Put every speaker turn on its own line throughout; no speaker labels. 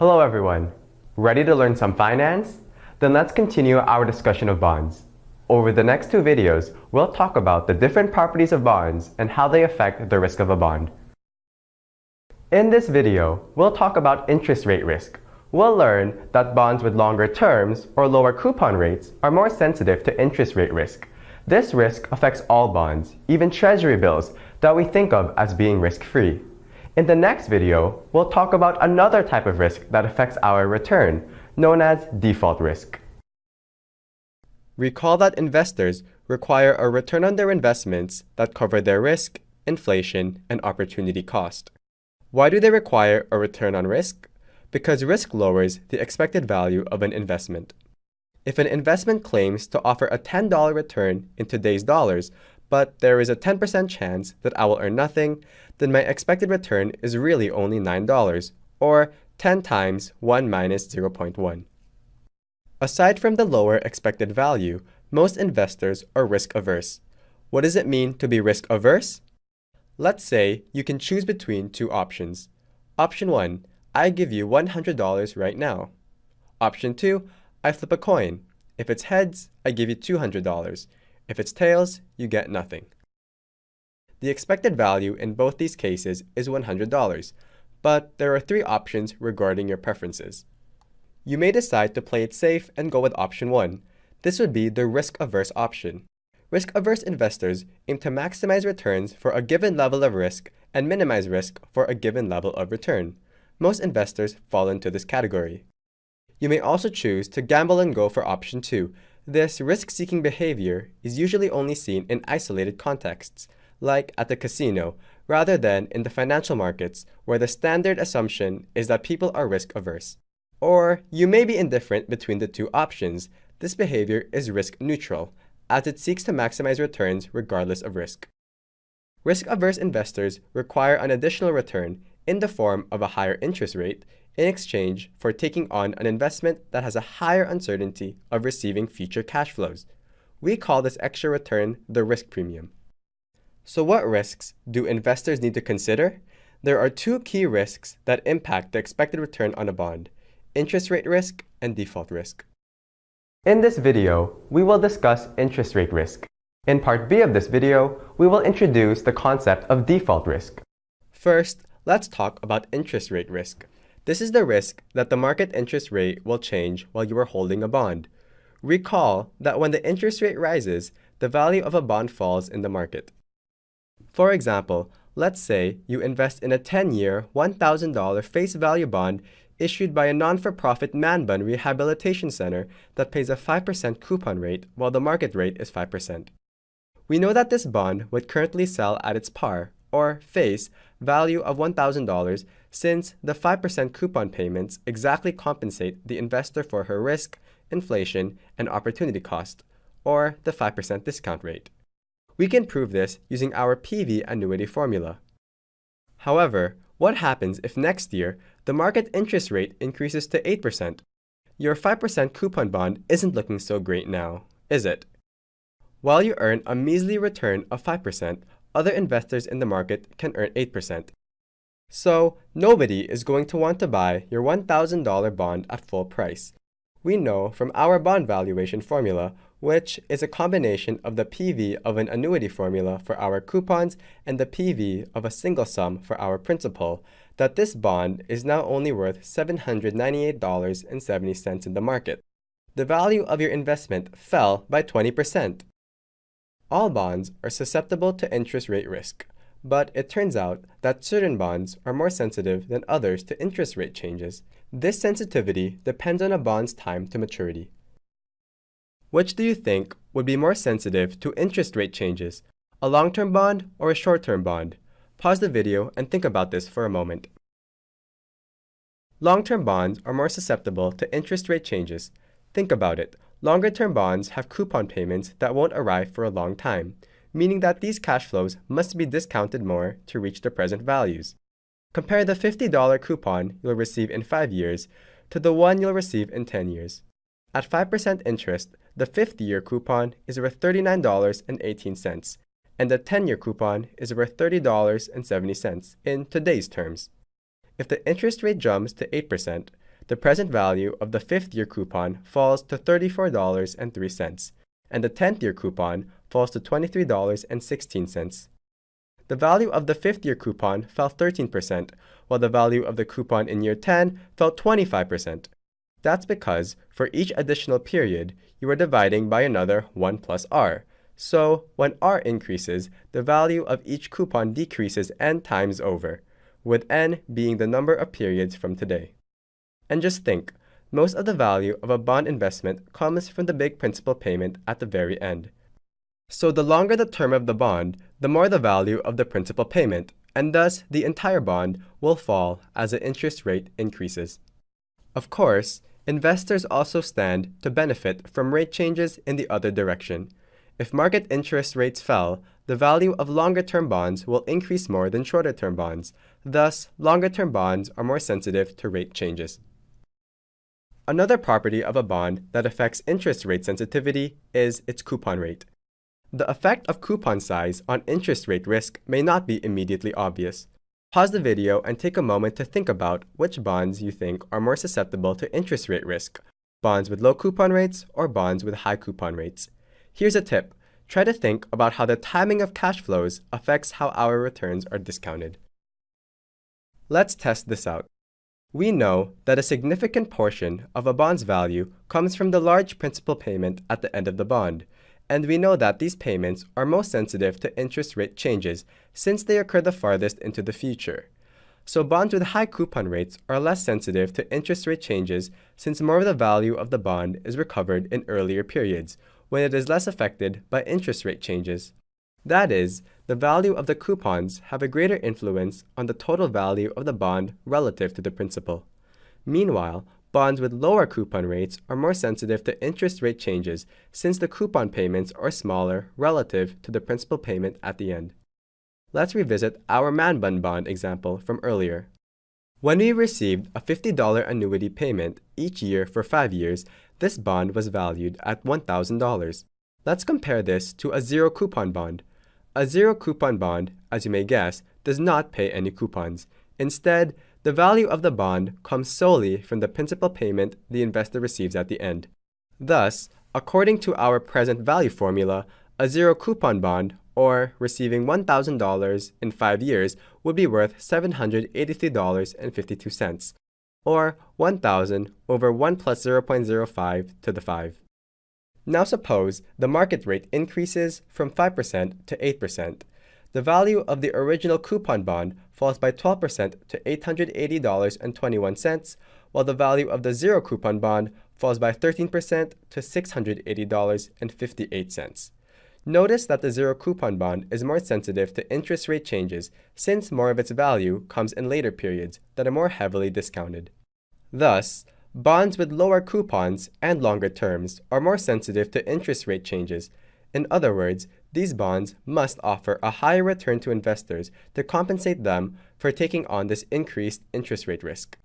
Hello everyone. Ready to learn some finance? Then let's continue our discussion of bonds. Over the next two videos, we'll talk about the different properties of bonds and how they affect the risk of a bond. In this video, we'll talk about interest rate risk. We'll learn that bonds with longer terms or lower coupon rates are more sensitive to interest rate risk. This risk affects all bonds, even treasury bills that we think of as being risk-free. In the next video, we'll talk about another type of risk that affects our return, known as default risk. Recall that investors require a return on their investments that cover their risk, inflation, and opportunity cost. Why do they require a return on risk? Because risk lowers the expected value of an investment. If an investment claims to offer a $10 return in today's dollars, but there is a 10% chance that I will earn nothing, then my expected return is really only $9, or 10 times 1 minus 0.1. Aside from the lower expected value, most investors are risk-averse. What does it mean to be risk-averse? Let's say you can choose between two options. Option 1, I give you $100 right now. Option 2, I flip a coin. If it's heads, I give you $200. If it's tails, you get nothing. The expected value in both these cases is $100, but there are three options regarding your preferences. You may decide to play it safe and go with option 1. This would be the risk-averse option. Risk-averse investors aim to maximize returns for a given level of risk and minimize risk for a given level of return. Most investors fall into this category. You may also choose to gamble and go for option 2, this risk-seeking behavior is usually only seen in isolated contexts, like at the casino, rather than in the financial markets where the standard assumption is that people are risk-averse. Or you may be indifferent between the two options. This behavior is risk-neutral, as it seeks to maximize returns regardless of risk. Risk-averse investors require an additional return in the form of a higher interest rate in exchange for taking on an investment that has a higher uncertainty of receiving future cash flows. We call this extra return the risk premium. So what risks do investors need to consider? There are two key risks that impact the expected return on a bond, interest rate risk and default risk. In this video, we will discuss interest rate risk. In part B of this video, we will introduce the concept of default risk. First, let's talk about interest rate risk. This is the risk that the market interest rate will change while you are holding a bond. Recall that when the interest rate rises, the value of a bond falls in the market. For example, let's say you invest in a 10-year, $1,000 face value bond issued by a non-for-profit man bun rehabilitation center that pays a 5% coupon rate while the market rate is 5%. We know that this bond would currently sell at its par, or face, value of $1,000 since the 5% coupon payments exactly compensate the investor for her risk, inflation, and opportunity cost, or the 5% discount rate. We can prove this using our PV annuity formula. However, what happens if next year the market interest rate increases to 8%? Your 5% coupon bond isn't looking so great now, is it? While you earn a measly return of 5%, other investors in the market can earn 8%. So, nobody is going to want to buy your $1,000 bond at full price. We know from our bond valuation formula, which is a combination of the PV of an annuity formula for our coupons and the PV of a single sum for our principal, that this bond is now only worth $798.70 in the market. The value of your investment fell by 20%. All bonds are susceptible to interest rate risk, but it turns out that certain bonds are more sensitive than others to interest rate changes. This sensitivity depends on a bond's time to maturity. Which do you think would be more sensitive to interest rate changes, a long-term bond or a short-term bond? Pause the video and think about this for a moment. Long-term bonds are more susceptible to interest rate changes. Think about it. Longer-term bonds have coupon payments that won't arrive for a long time, meaning that these cash flows must be discounted more to reach their present values. Compare the $50 coupon you'll receive in 5 years to the one you'll receive in 10 years. At 5% interest, the 50-year coupon is worth $39.18, and the 10-year coupon is worth $30.70 in today's terms. If the interest rate jumps to 8%, the present value of the fifth year coupon falls to $34.03, and the 10th year coupon falls to $23.16. The value of the fifth year coupon fell 13%, while the value of the coupon in year 10 fell 25%. That's because for each additional period, you are dividing by another 1 plus r. So when r increases, the value of each coupon decreases n times over, with n being the number of periods from today. And just think, most of the value of a bond investment comes from the big principal payment at the very end. So the longer the term of the bond, the more the value of the principal payment, and thus the entire bond will fall as the interest rate increases. Of course, investors also stand to benefit from rate changes in the other direction. If market interest rates fell, the value of longer-term bonds will increase more than shorter-term bonds. Thus, longer-term bonds are more sensitive to rate changes. Another property of a bond that affects interest rate sensitivity is its coupon rate. The effect of coupon size on interest rate risk may not be immediately obvious. Pause the video and take a moment to think about which bonds you think are more susceptible to interest rate risk, bonds with low coupon rates or bonds with high coupon rates. Here's a tip. Try to think about how the timing of cash flows affects how our returns are discounted. Let's test this out. We know that a significant portion of a bond's value comes from the large principal payment at the end of the bond, and we know that these payments are most sensitive to interest rate changes since they occur the farthest into the future. So bonds with high coupon rates are less sensitive to interest rate changes since more of the value of the bond is recovered in earlier periods, when it is less affected by interest rate changes. That is, the value of the coupons have a greater influence on the total value of the bond relative to the principal. Meanwhile, bonds with lower coupon rates are more sensitive to interest rate changes since the coupon payments are smaller relative to the principal payment at the end. Let's revisit our Man bun bond example from earlier. When we received a $50 annuity payment each year for 5 years, this bond was valued at $1,000. Let's compare this to a zero coupon bond, a zero coupon bond, as you may guess, does not pay any coupons. Instead, the value of the bond comes solely from the principal payment the investor receives at the end. Thus, according to our present value formula, a zero coupon bond, or receiving $1,000 in 5 years, would be worth $783.52, or 1,000 over 1 plus 0.05 to the 5. Now suppose the market rate increases from 5% to 8%. The value of the original coupon bond falls by 12% to $880.21, while the value of the zero coupon bond falls by 13% to $680.58. Notice that the zero coupon bond is more sensitive to interest rate changes since more of its value comes in later periods that are more heavily discounted. Thus, Bonds with lower coupons and longer terms are more sensitive to interest rate changes. In other words, these bonds must offer a higher return to investors to compensate them for taking on this increased interest rate risk.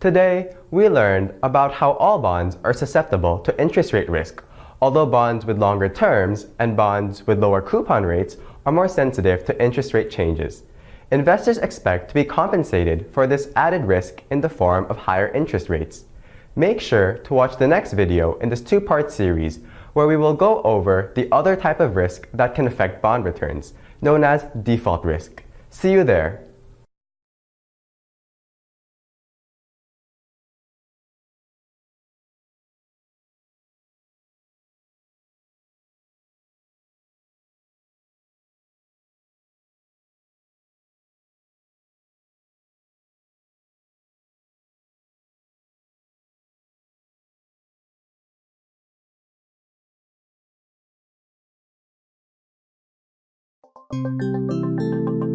Today, we learned about how all bonds are susceptible to interest rate risk, although bonds with longer terms and bonds with lower coupon rates are more sensitive to interest rate changes investors expect to be compensated for this added risk in the form of higher interest rates. Make sure to watch the next video in this two-part series where we will go over the other type of risk that can affect bond returns, known as default risk. See you there. フォークボール」